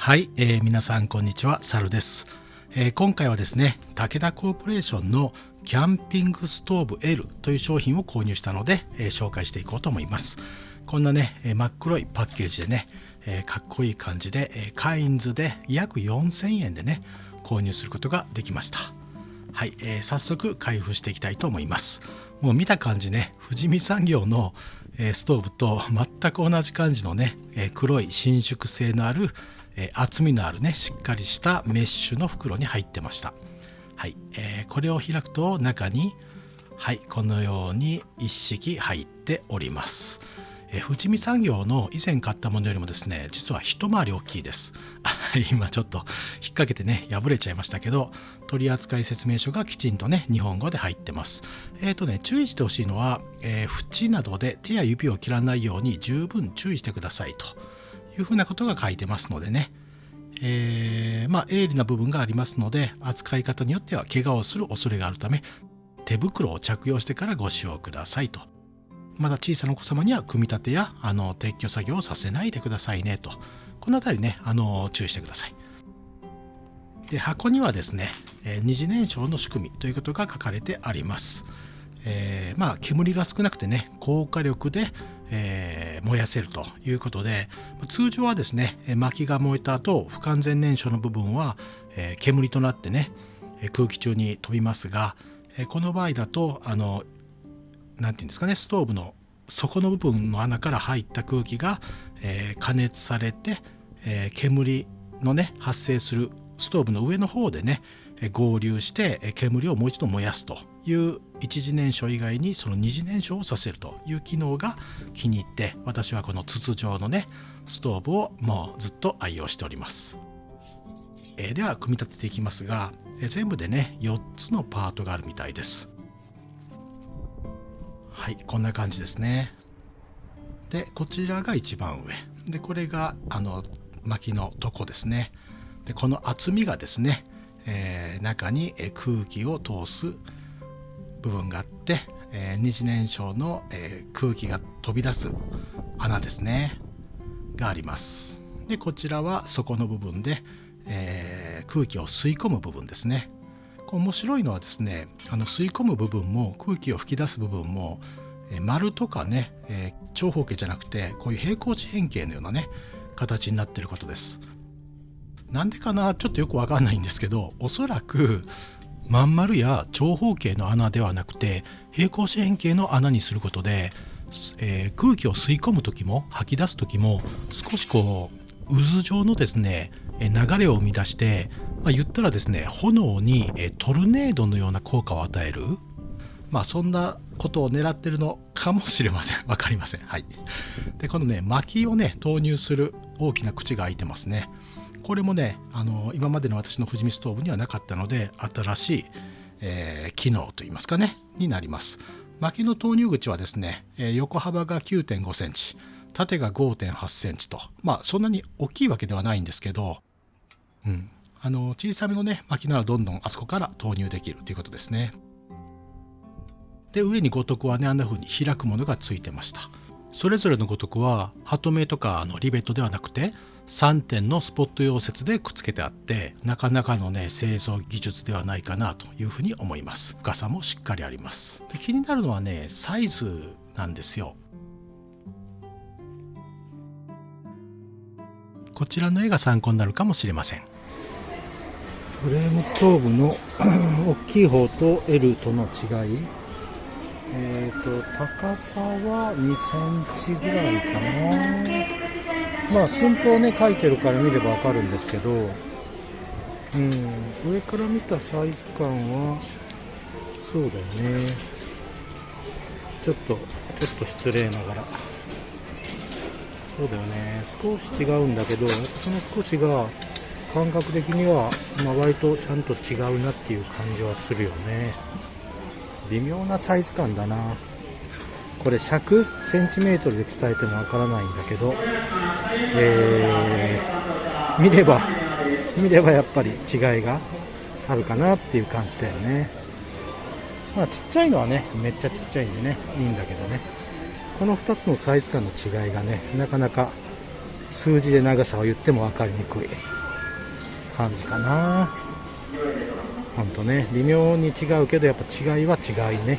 はい、えー、皆さんこんにちは、サルです、えー、今回はですね、武田コーポレーションのキャンピングストーブ L という商品を購入したので、えー、紹介していこうと思います。こんなね、え真っ黒いパッケージでね、えかっこいい感じで、えカインズで約4000円でね、購入することができました。はい、え、早速開封していきたいと思います。もう見た感じね、富士見産業の、ストーブと全く同じ感じのね、え黒い伸縮性のある、え厚みのあるね、しっかりしたメッシュの袋に入ってました。はい、えー、これを開くと中に、はい、このように一式入っております。え富士見産業の以前買ったものよりもですね実は一回り大きいです今ちょっと引っ掛けてね破れちゃいましたけど取扱説明書がきちんとね日本語で入ってますえっ、ー、とね注意してほしいのは、えー、縁などで手や指を切らないように十分注意してくださいというふうなことが書いてますのでね。えー、まあ鋭利な部分がありますので扱い方によっては怪我をする恐れがあるため手袋を着用してからご使用くださいと。まだ小さなお子様には組み立てやあの撤去作業をさせないでくださいねと。この辺りねあの注意してください。で箱にはですね、え二次燃焼の仕組みということが書かれてあります、えー、まあ煙が少なくてね高火力で、えー、燃やせるということで通常はですね薪が燃えた後不完全燃焼の部分は、えー、煙となってね空気中に飛びますがえこの場合だとあの何て言うんですかねストーブの底の部分の穴から入った空気が、えー、加熱されて、えー、煙のね発生するストーブの上の方でね合流して煙をもう一度燃やすと。いう一次燃焼以外にその二次燃焼をさせるという機能が気に入って私はこの筒状のねストーブをもうずっと愛用しております。えー、では組み立てていきますが全部でね4つのパートがあるみたいです。はいこんな感じですねでこちらが一番上でこれがあの薪のとこですねでこの厚みがですね、えー、中に空気を通す部分があって、えー、二次燃焼の、えー、空気が飛び出す穴ですね。があります。でこちらは底の部分で、え空気を吸い込む部分ですね。面白いのはですねあの吸い込む部分も空気を吹き出す部分もえ丸とかね、えー、長方形じゃなくてこういう平行四辺形のようなね形になってることです。なんでかなちょっとよくわかんないんですけどおそらくまん丸や長方形の穴ではなくて平行四辺形の穴にすることで、えー、空気を吸い込む時も吐き出す時も少しこう渦状のですね流れを生み出して、まあ、言ったらですね炎にトルネードのような効果を与える。まあそんなことを狙ってるのかもしれません。分かりません。はい。でこのね薪をね投入する大きな口が開いてますね。これもねあの今までの私の富士見ストーブにはなかったので新しい、えー、機能といいますかねになります薪の投入口はですね、えー、横幅が9.5センチ縦が5.8センチとまあそんなに大きいわけではないんですけどうん、あの小さめのね薪ならどんどんあそこから投入できるということですね。で上に五徳はねあんな風に開くものがついてました。それぞれの五徳はハトメとかのリベットではなくて3点のスポット溶接でくっつけてあってなかなかのね製造技術ではないかなというふうに思います。深さもしっかりあります。で気になるのはねサイズなんですよ。こちらの絵が参考になるかもしれません。フレームストーブの 大きい方と L との違い。えーと、高さは2センチぐらいかな。まあ寸法ね書いてるから見ればわかるんですけどうん上から見たサイズ感はそうだよね。ちょっとちょっと失礼ながら。そうだよね。少し違うんだけどその少しが感覚的には、まあ、割とちゃんと違うなっていう感じはするよね。微妙なサイズ感だな。これ尺センチメートルで伝えてもわからないんだけど、えー、見れば見ればやっぱり違いがあるかなっていう感じだよね。まあちっちゃいのはねめっちゃちっちゃいんでねいいんだけどね。この2つのサイズ感の違いがねなかなか数字で長さを言っても分かりにくい感じかな。ほんとね微妙に違うけどやっぱ違いは違いね。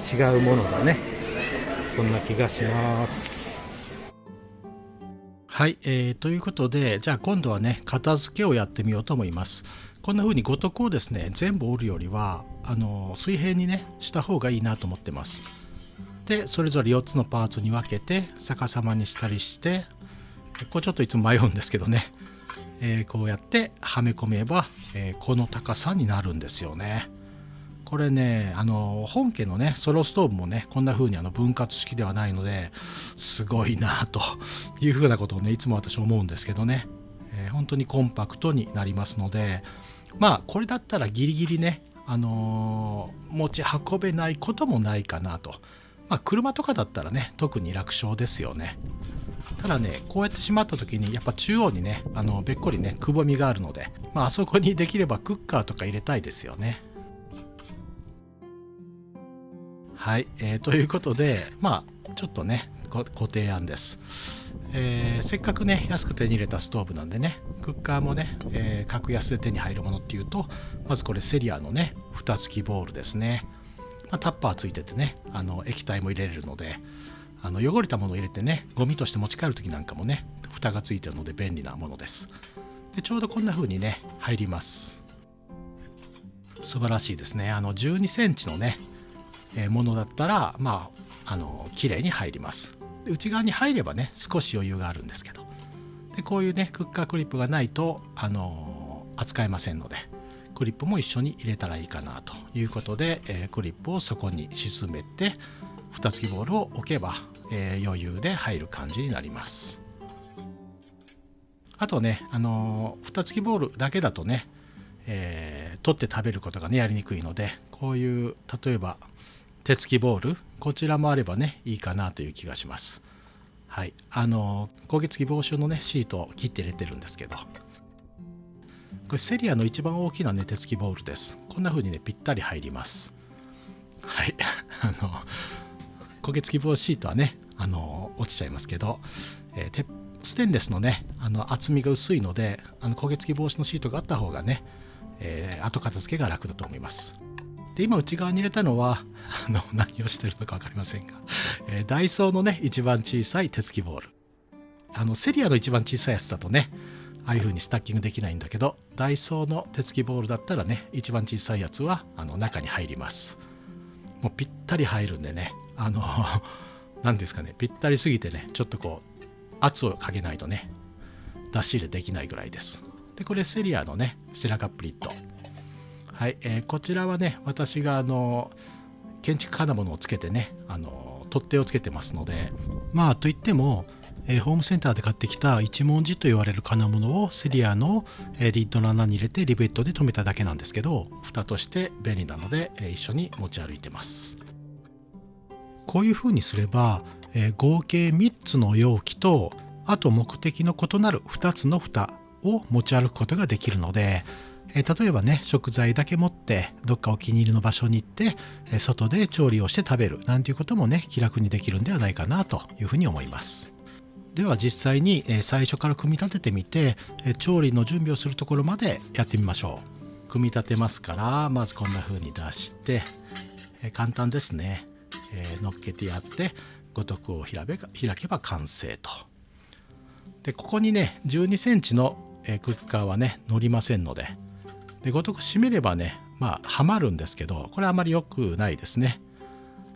違うものだねそんな気がします。はい、えー、ということでじゃあ今度はね片付けをやってみようと思います。こんな風に五徳をですね全部折るよりはあの水平にねした方がいいなと思ってます。でそれぞれ4つのパーツに分けて逆さまにしたりしてこれちょっといつも迷うんですけどね、えー、こうやってはめ込めば、えー、この高さになるんですよね。これねあの本家のねソロストーブもねこんな風にあの分割式ではないのですごいなという風なことをねいつも私思うんですけどね、えー、本当にコンパクトになりますのでまあこれだったらギリギリねあのー、持ち運べないこともないかなと。まあ、車とかだったらね特に楽勝ですよね。ただねこうやってしまった時にやっぱ中央にねあのべっこりねくぼみがあるので、ま、あそこにできればクッカーとか入れたいですよね。はい、えー、ということでまあちょっとねご提案です、えー、せっかくね安く手に入れたストーブなんでねクッカーもね、えー、格安で手に入るものっていうとまずこれセリアのね蓋付きボールですね、まあ、タッパーついててねあの液体も入れれるのであの汚れたものを入れてねゴミとして持ち帰る時なんかもね蓋がついてるので便利なものです。でちょうどこんな風にね入ります。素晴らしいですね。あの12センチのねものだったらまああの綺麗に入ります。内側に入ればね少し余裕があるんですけど。でこういうねクッカークリップがないとあの扱えませんのでクリップも一緒に入れたらいいかなということで、えー、クリップをそこに沈めて蓋付きボールを置けば、えー、余裕で入る感じになります。あとねあの蓋付きボールだけだとね、えー、取って食べることがねやりにくいのでこういう例えば手付きボールこちらもあればねいいかなという気がします。はい。あの焦げ付き防止のねシートを切って入れてるんですけど。これセリアの一番大きなね手付きボールです。こんな風にねぴったり入ります。はい。あの焦げ付き防止シートはねあの落ちちゃいますけど、えー、ステンレスのねあの厚みが薄いのであの焦げ付き防止のシートがあった方がね、えー、後片付けが楽だと思います。で今内側に入れたのはあの 何をしてるのか分かりませんが、えー、ダイソーのね一番小さい手付きボール。あのセリアの一番小さいやつだとねああいう風にスタッキングできないんだけどダイソーの手付きボウルだったらね一番小さいやつはあの中に入ります。もうぴったり入るんでねあの 何ですかねぴったりすぎてねちょっとこう圧をかけないとね出し入れできないぐらいです。でこれセリアのねシェラカップリッド。はい、えー、こちらはね私があの建築金物をつけてねあの取っ手をつけてますのでまあといっても、えー、ホームセンターで買ってきた一文字と言われる金物をセリアの、えー、リッドの穴に入れてリベットで留めただけなんですけど蓋として便利なので、えー、一緒に持ち歩いてます。こういう風にすれば、え合計3つの容器とあと目的の異なる2つの蓋を持ち歩くことができるのでえ例えばね食材だけ持ってどっかお気に入りの場所に行って、え外で調理をして食べるなんていうこともね気楽にできるんではないかなというふうに思います。では実際に、え最初から組み立ててみて、え調理の準備をするところまでやってみましょう。組み立てますからまずこんな風に出して、え簡単ですね、え乗っけてやって五徳を開けば完成と。でここにね12センチのクッカーはね乗りませんのででごとく締めればねまあはまるんですけどこれあまり良くないですね。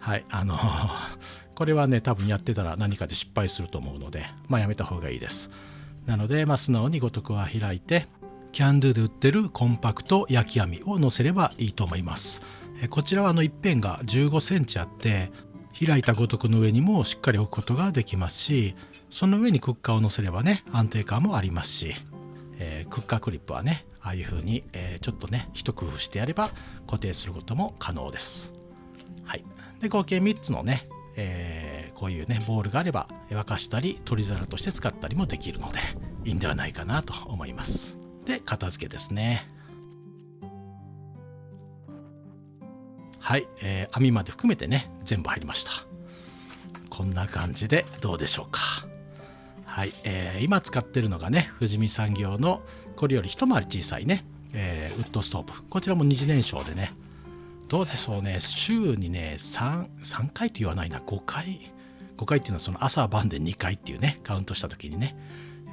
はいあの これはね多分やってたら何かで失敗すると思うのでまあやめた方がいいです。なので、まあ、素直にごとくは開いてキャンドゥで売ってるコンパクト焼き網を乗せればいいと思います。こちらはあの一辺が15センチあって開いたごとくの上にもしっかり置くことができますしその上にクッカーを乗せればね安定感もありますし、えー、クッカークリップはねああいう風に、えー、ちょっとね一工夫してやれば固定することも可能です。はい、で合計3つのね、えー、こういうねボールがあれば沸かしたり取り皿として使ったりもできるのでいいんではないかなと思います。で片付けですね。はい、えー、網まで含めてね全部入りました。こんな感じでどうでしょうか。はい、えー今使ってるのがね富士見産業のこれより一回り小さいね、えーウッドストーブ。こちらも二次燃焼でね。どうでしょうね。週にね 3, 3回と言わないな。5回。5回っていうのはその朝晩で2回っていうねカウントした時にね。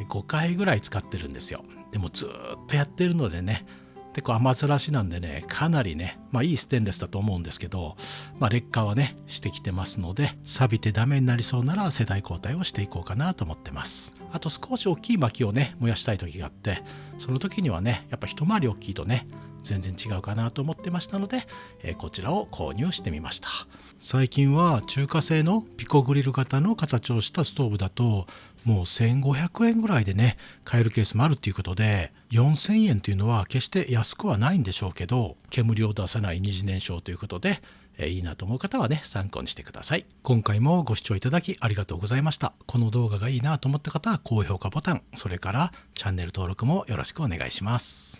5回ぐらい使ってるんですよ。でもずっとやってるのでね結構雨ざらしなんでねかなりねまあいいステンレスだと思うんですけど、まあ、劣化はねしてきてますので錆びてダメになりそうなら世代交代をしていこうかなと思ってます。あと少し大きい薪をね燃やしたい時があってその時にはねやっぱ一回り大きいとね全然違うかなと思ってましたので、えーこちらを購入してみました。最近は中華製のピコグリル型の形をしたストーブだともう1500円ぐらいでね買えるケースもあるっていうことで4000円というのは決して安くはないんでしょうけど煙を出さない二次燃焼ということでえいいなと思う方はね参考にしてください。今回もご視聴いただきありがとうございました。この動画がいいなと思った方は高評価ボタンそれからチャンネル登録もよろしくお願いします。